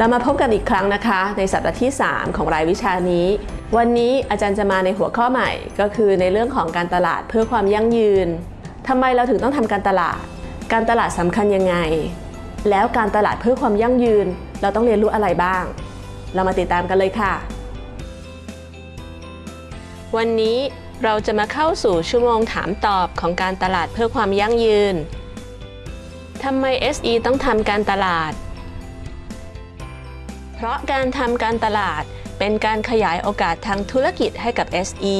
เรามาพบกันอีกครั้งนะคะ ในสัปดาห์ที่ 3 ของรายวิชานี้ วันนี้อาจารย์จะมาในหัวข้อใหม่ ก็คือในเรื่องของการตลาดเพื่อความยั่งยืนทำไมเราถึงต้องทำการตลาด การตลาดสำคัญยังไง แล้วการตลาดเพื่อความยั่งยืน เราต้องเรียนรู้อะไรบ้าง เรามาติดตามกันเลยค่ะ วันนี้เราจะมาเข้าสู่ชั่วโมงถามตอบของการตลาดเพื่อความยั่งยืนทำไม SE ต้องทำการตลาด เพราะการทำการตลาดเป็นการขยายโอกาสทางธุรกิจให้กับ SE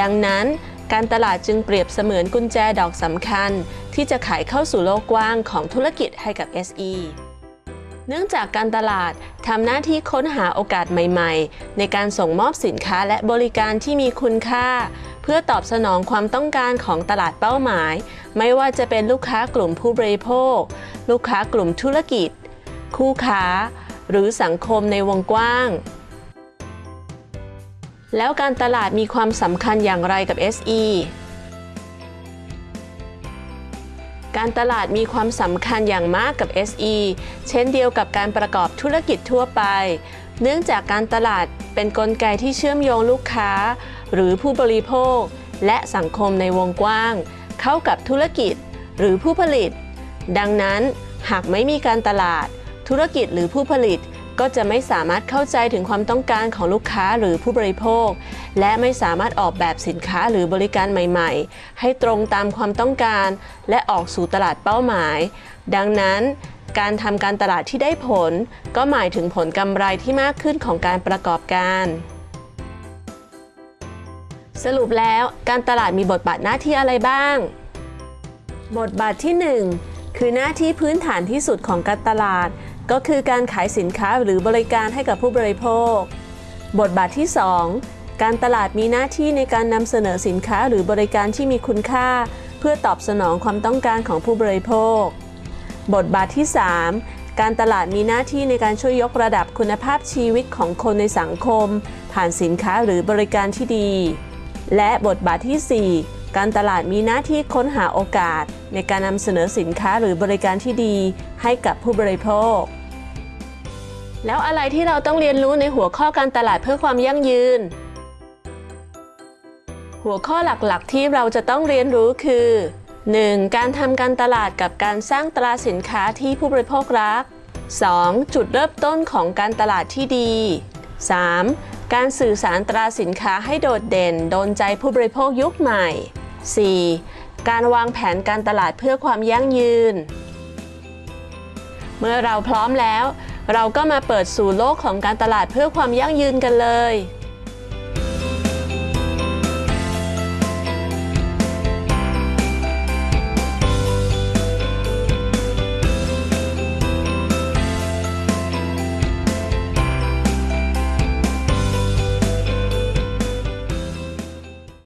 ดังนั้นการตลาดจึงเปรียบเสมือนกุญแจดอกสำคัญ ที่จะไขเข้าสู่โลกกว้างของธุรกิจให้กับ SE เนื่องจากการตลาดทำหน้าที่ค้นหาโอกาสใหม่ๆ ในการส่งมอบสินค้าและบริการที่มีคุณค่า เพื่อตอบสนองความต้องการของตลาดเป้าหมาย ไม่ว่าจะเป็นลูกค้ากลุ่มผู้บริโภค ลูกค้ากลุ่มธุรกิจ คู่ค้า หรือสังคมในวงกว้าง แล้วการตลาดมีความสำคัญอย่างไรกับ SE การตลาดมีความสำคัญอย่างมากกับ SE เช่นเดียวกับการประกอบธุรกิจทั่วไป เนื่องจากการตลาดเป็นนกลไกที่เชื่อมโยงลูกค้า หรือผู้บริโภค และสังคมในวงกว้าง เข้ากับธุรกิจ หรือผู้ผลิต ดังนั้นหากไม่มีการตลาด ธุรกิจหรือผู้ผลิตก็จะไม่สามารถเข้าใจถึงความต้องการของลูกค้าหรือผู้บริโภค และไม่สามารถออกแบบสินค้าหรือบริการใหม่ ๆ ให้ตรงตามความต้องการ และออกสู่ตลาดเป้าหมาย ดังนั้นการทำการตลาดที่ได้ผล ก็หมายถึงผลกำไรที่มากขึ้นของการประกอบการ สรุปแล้วการตลาดมีบทบาทหน้าที่อะไรบ้าง บทบาทที่ 1 คือหน้าที่พื้นฐานที่สุดของการตลาด ก็คือการขายสินค้าหรือบริการให้กับผู้บริโภค บทบาทที่ 2 การตลาดมีหน้าที่ในการนำเสนอสินค้าหรือบริการที่มีคุณค่า เพื่อตอบสนองความต้องการของผู้บริโภค บทบาทที่ 3 การตลาดมีหน้าที่ในการช่วยยกระดับคุณภาพชีวิตของคนในสังคม ผ่านสินค้าหรือบริการที่ดี และบทบาทที่ 4การตลาดมีหน้าที่ค้นหาโอกาส ในการนำเสนอสินค้าหรือบริการที่ดีให้กับผู้บริโภค แล้วอะไรที่เราต้องเรียนรู้ในหัวข้อการตลาดเพื่อความยั่งยืน หัวข้อหลักๆ ที่เราจะต้องเรียนรู้คือ 1. การทำการตลาดกับการสร้างตราสินค้าที่ผู้บริโภครัก 2. จุดเริ่มต้นของการตลาดที่ดี 3. การสื่อสารตราสินค้าให้โดดเด่น โดนใจผู้บริโภคยุคใหม่ 4. การวางแผนการตลาดเพื่อความยั่งยืน เมื่อเราพร้อมแล้ว เราก็มาเปิดสู่โลกของการตลาดเพื่อความยั่งยืนกันเลย